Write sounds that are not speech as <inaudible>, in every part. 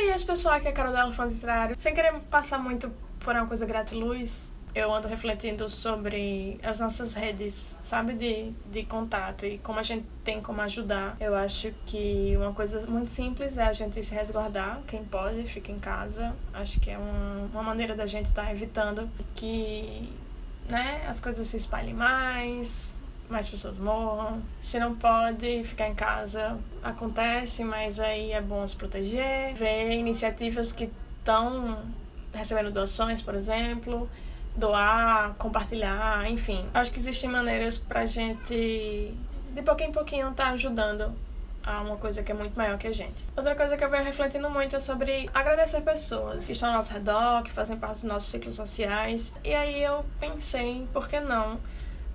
aí, esse pessoal aqui é a Carol do Elefante Literário. Sem querer passar muito por uma coisa gratiluz, eu ando refletindo sobre as nossas redes, sabe, de, de contato e como a gente tem como ajudar. Eu acho que uma coisa muito simples é a gente se resguardar. Quem pode, fica em casa. Acho que é uma, uma maneira da gente estar tá evitando que né, as coisas se espalhem mais, mais pessoas morram. Se não pode ficar em casa, acontece, mas aí é bom se proteger. Ver iniciativas que estão recebendo doações, por exemplo doar, compartilhar, enfim. Acho que existem maneiras pra gente, de pouquinho em pouquinho, tá ajudando a uma coisa que é muito maior que a gente. Outra coisa que eu venho refletindo muito é sobre agradecer pessoas que estão ao nosso redor, que fazem parte dos nossos ciclos sociais. E aí eu pensei, por que não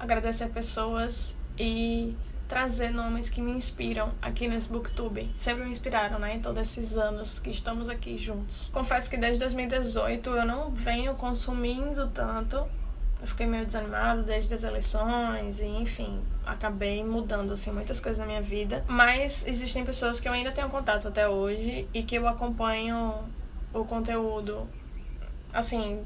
agradecer pessoas e trazer nomes que me inspiram aqui nesse booktube. Sempre me inspiraram, né, em todos esses anos que estamos aqui juntos. Confesso que desde 2018 eu não venho consumindo tanto. Eu fiquei meio desanimada desde as eleições e, enfim, acabei mudando, assim, muitas coisas na minha vida. Mas existem pessoas que eu ainda tenho contato até hoje e que eu acompanho o conteúdo, assim,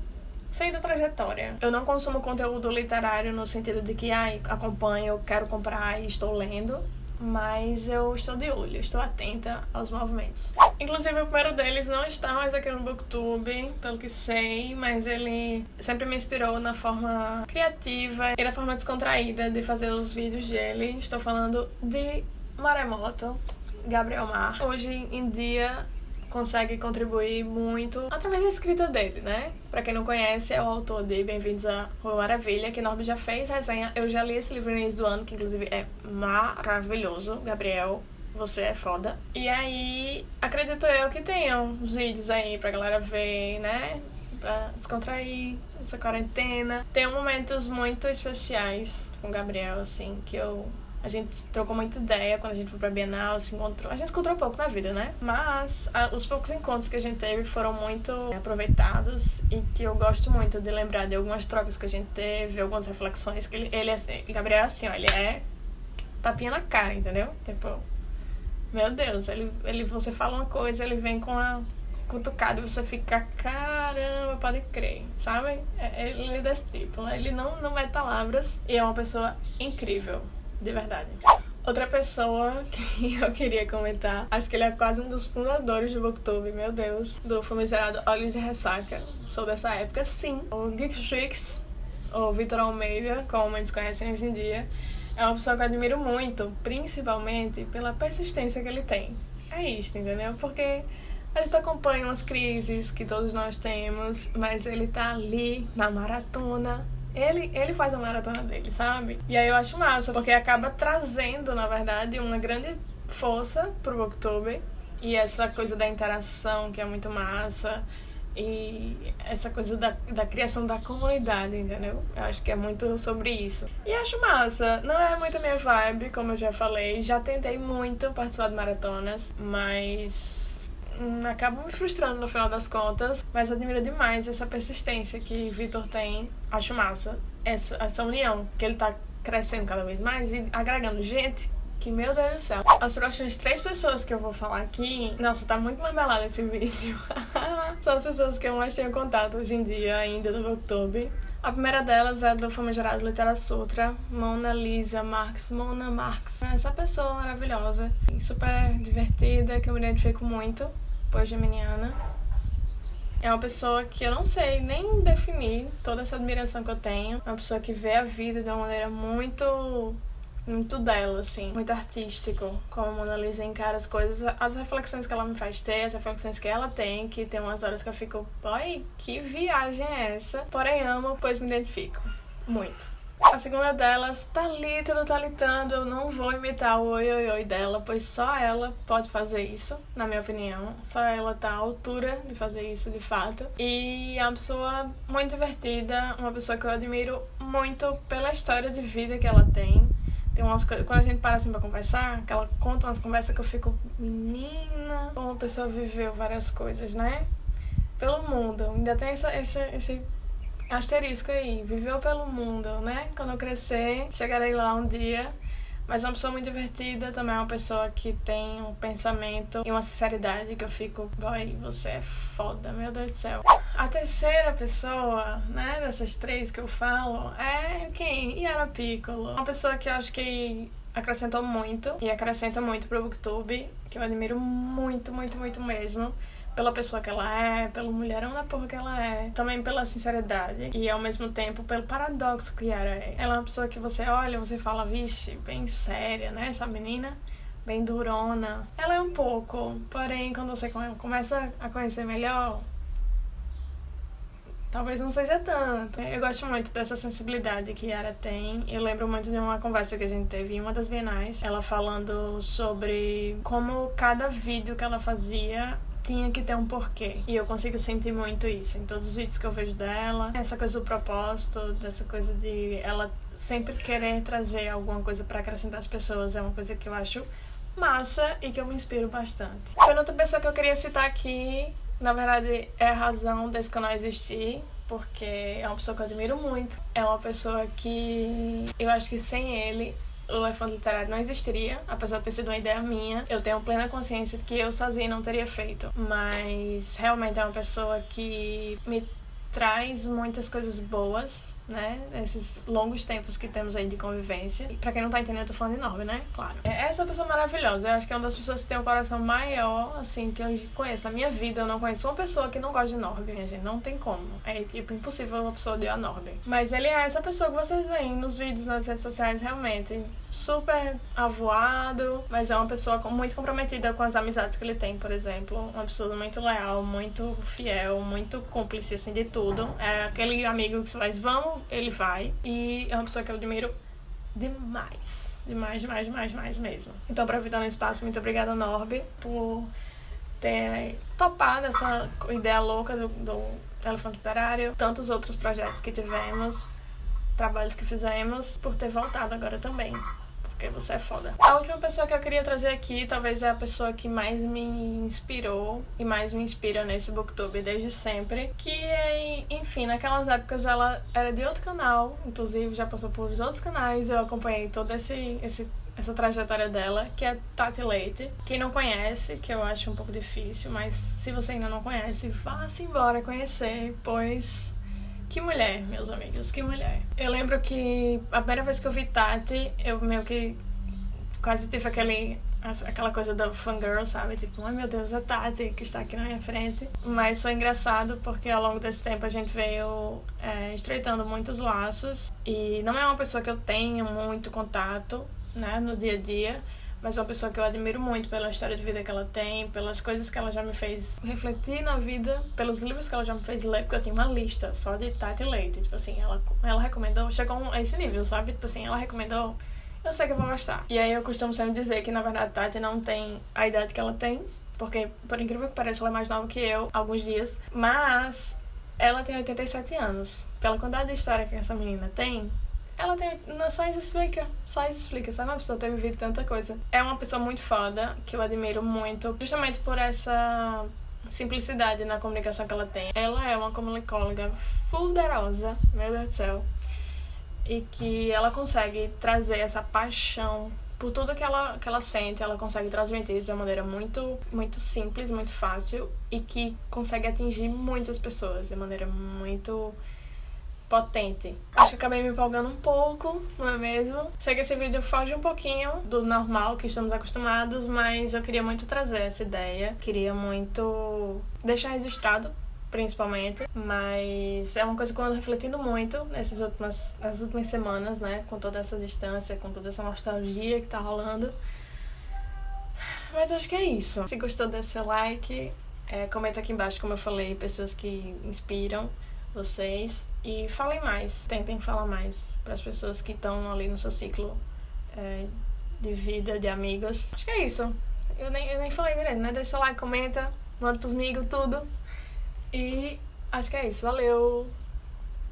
sei da trajetória. Eu não consumo conteúdo literário no sentido de que, ai, acompanho, quero comprar e estou lendo. Mas eu estou de olho, estou atenta aos movimentos. Inclusive, o primeiro deles não está mais aqui no Booktube, pelo que sei, mas ele sempre me inspirou na forma criativa e na forma descontraída de fazer os vídeos dele. Estou falando de Maremoto, Gabriel Mar. Hoje em dia, consegue contribuir muito através da escrita dele, né? Pra quem não conhece, é o autor de Bem-vindos a Rua Maravilha, que Norby já fez resenha. Eu já li esse livro no início do ano, que inclusive é maravilhoso. Gabriel, você é foda. E aí, acredito eu que tenham uns vídeos aí pra galera ver, né? Pra descontrair essa quarentena. Tem momentos muito especiais com o Gabriel, assim, que eu a gente trocou muita ideia quando a gente foi pra Bienal, se encontrou. A gente encontrou pouco na vida, né? Mas a, os poucos encontros que a gente teve foram muito aproveitados e que eu gosto muito de lembrar de algumas trocas que a gente teve, algumas reflexões que ele, ele é, Gabriel, assim, ó, ele é tapinha na cara, entendeu? Tipo, meu Deus, ele, ele, você fala uma coisa, ele vem com a cutucada e você fica, caramba, pode crer, sabe? É, ele é desse tipo, né? Ele não, não mete palavras e é uma pessoa incrível de verdade. Outra pessoa <laughs> que eu queria comentar, acho que ele é quase um dos fundadores do Booktube, meu Deus, do famigerado Olhos de Ressaca. Sou dessa época, sim. O Geek Tricks, o Vitor Almeida, como muitos conhecem hoje em dia, é uma pessoa que eu admiro muito, principalmente pela persistência que ele tem. É isso, entendeu? Porque a gente acompanha umas crises que todos nós temos, mas ele tá ali na maratona ele, ele faz a maratona dele, sabe? E aí eu acho massa, porque acaba trazendo, na verdade, uma grande força pro Booktube. E essa coisa da interação que é muito massa. E essa coisa da, da criação da comunidade, entendeu? Eu acho que é muito sobre isso. E acho massa. Não é muito a minha vibe, como eu já falei. Já tentei muito participar de maratonas, mas Hum, acabo me frustrando no final das contas, mas admiro demais essa persistência que Vitor tem. Acho massa essa, essa união, que ele tá crescendo cada vez mais e agregando gente que, meu Deus do céu. As próximas três pessoas que eu vou falar aqui, nossa, tá muito marmelado esse vídeo. <laughs> São as pessoas que eu mais tenho contato hoje em dia ainda no YouTube. A primeira delas é do famigerado Litera Sutra, Mona Lisa Marx, Mona Marx. Essa pessoa maravilhosa, super divertida, que eu me identifico muito pois geminiana. É uma pessoa que eu não sei nem definir toda essa admiração que eu tenho. É uma pessoa que vê a vida de uma maneira muito muito dela, assim, muito artístico, como a Mona Lisa encara as coisas, as reflexões que ela me faz ter, as reflexões que ela tem, que tem umas horas que eu fico, oi, que viagem é essa? Porém amo, pois me identifico. Muito. A segunda delas, Thalita do Talitando. Eu não vou imitar o oi oi oi dela, pois só ela pode fazer isso, na minha opinião. Só ela tá à altura de fazer isso de fato. E é uma pessoa muito divertida, uma pessoa que eu admiro muito pela história de vida que ela tem. Tem umas coisas. Quando a gente para assim pra conversar, que ela conta umas conversas que eu fico, menina, como uma pessoa viveu várias coisas, né? Pelo mundo. Ainda tem essa, essa, esse asterisco aí, viveu pelo mundo, né? Quando eu crescer, chegarei lá um dia, Mas é uma pessoa muito divertida, também é uma pessoa que tem um pensamento e uma sinceridade que eu fico, boy, você é foda, meu Deus do céu. A terceira pessoa, né, dessas três que eu falo, é quem? Yara Piccolo. Uma pessoa que eu acho que acrescentou muito e acrescenta muito pro Booktube, que eu admiro muito, muito, muito mesmo pela pessoa que ela é, pelo mulherão da porra que ela é, também pela sinceridade e ao mesmo tempo pelo paradoxo que ela é. Ela é uma pessoa que você olha, você fala, vixe, bem séria, né, essa menina? Bem durona. Ela é um pouco, porém, quando você começa a conhecer melhor, talvez não seja tanto. Eu gosto muito dessa sensibilidade que Yara tem. Eu lembro muito de uma conversa que a gente teve em uma das bienais, ela falando sobre como cada vídeo que ela fazia tinha que ter um porquê. E eu consigo sentir muito isso em todos os vídeos que eu vejo dela. Essa coisa do propósito, dessa coisa de ela sempre querer trazer alguma coisa para acrescentar as pessoas, é uma coisa que eu acho massa e que eu me inspiro bastante. Foi outra pessoa que eu queria citar aqui, na verdade é a razão desse canal existir, porque é uma pessoa que eu admiro muito. É uma pessoa que eu acho que sem ele o elefante literário não existiria, apesar de ter sido uma ideia minha. Eu tenho plena consciência de que eu sozinha não teria feito, mas realmente é uma pessoa que me traz muitas coisas boas né? Esses longos tempos que temos aí de convivência. E pra quem não tá entendendo, eu tô falando de Norby, né? Claro. É essa pessoa maravilhosa. Eu acho que é uma das pessoas que tem o coração maior, assim, que eu conheço. Na minha vida, eu não conheço uma pessoa que não gosta de Norby, minha gente. Não tem como. É, tipo, impossível uma pessoa odiar Norby. Mas ele é essa pessoa que vocês veem nos vídeos nas redes sociais, realmente. Super avoado, mas é uma pessoa muito comprometida com as amizades que ele tem, por exemplo. Uma pessoa muito leal, muito fiel, muito cúmplice, assim, de tudo. É aquele amigo que você faz, vamos ele vai. E é uma pessoa que eu admiro demais. Demais, demais, demais, demais mesmo. Então, aproveitando o espaço, muito obrigada, Norby, por ter topado essa ideia louca do, do Elefante Literário, tantos outros projetos que tivemos, trabalhos que fizemos, por ter voltado agora também porque você é foda. A última pessoa que eu queria trazer aqui, talvez é a pessoa que mais me inspirou e mais me inspira nesse booktube desde sempre, que é, enfim, naquelas épocas ela era de outro canal, inclusive já passou por outros canais, eu acompanhei todo esse, esse essa trajetória dela, que é Tati Leite. Quem não conhece, que eu acho um pouco difícil, mas se você ainda não conhece, vá-se embora conhecer, pois que mulher, meus amigos, que mulher. Eu lembro que a primeira vez que eu vi Tati, eu meio que quase tive aquele aquela coisa da fangirl, sabe? Tipo, ai meu Deus, a Tati que está aqui na minha frente. Mas foi engraçado porque ao longo desse tempo a gente veio é, estreitando muitos laços. E não é uma pessoa que eu tenho muito contato, né, no dia a dia mas é uma pessoa que eu admiro muito pela história de vida que ela tem, pelas coisas que ela já me fez refletir na vida, pelos livros que ela já me fez ler, porque eu tinha uma lista só de Tati Leite. Tipo assim, ela, ela recomendou, chegou a esse nível, sabe? Tipo assim, ela recomendou, eu sei que eu vou gostar. E aí eu costumo sempre dizer que na verdade Tati não tem a idade que ela tem, porque por incrível que pareça, ela é mais nova que eu, alguns dias, mas ela tem 87 anos. Pela quantidade de história que essa menina tem, ela tem. Não, só isso explica. Só isso explica. Sabe? Uma pessoa ter vivido tanta coisa. É uma pessoa muito foda, que eu admiro muito, justamente por essa simplicidade na comunicação que ela tem. Ela é uma comunicóloga poderosa, meu Deus do céu. E que ela consegue trazer essa paixão por tudo que ela, que ela sente, ela consegue transmitir isso de uma maneira muito, muito simples, muito fácil e que consegue atingir muitas pessoas de maneira muito potente. Acho que acabei me empolgando um pouco, não é mesmo? Sei que esse vídeo foge um pouquinho do normal que estamos acostumados, mas eu queria muito trazer essa ideia. Queria muito deixar registrado principalmente, mas é uma coisa que eu ando refletindo muito nessas últimas, nessas últimas semanas, né, com toda essa distância, com toda essa nostalgia que tá rolando. Mas acho que é isso. Se gostou, desse like, é, comenta aqui embaixo, como eu falei, pessoas que inspiram vocês e falem mais, tentem falar mais para as pessoas que estão ali no seu ciclo é, de vida, de amigos. Acho que é isso. Eu nem, eu nem falei direito, né? Deixa o like, comenta, manda pros amigos tudo. E acho que é isso. Valeu!